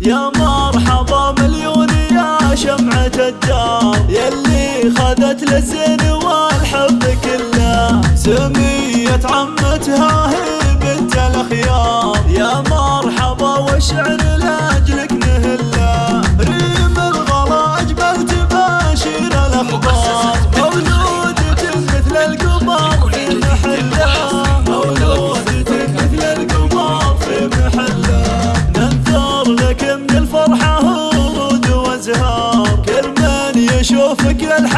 يا مرحبا مليون يا شمعة الدار. يلي خذت للزين والحب كله. سمية عمتها هي بنت الأخيار. يا مرحبا وشعر الأجل fue que al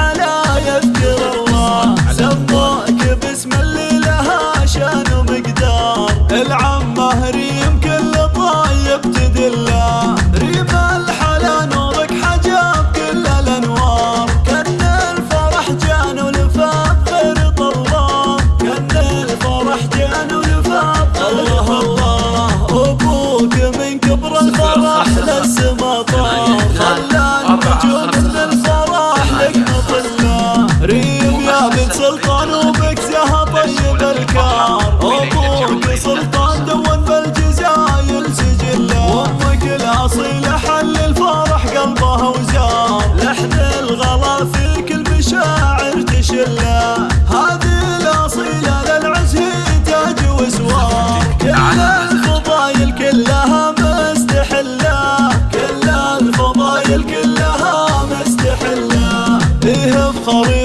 好运。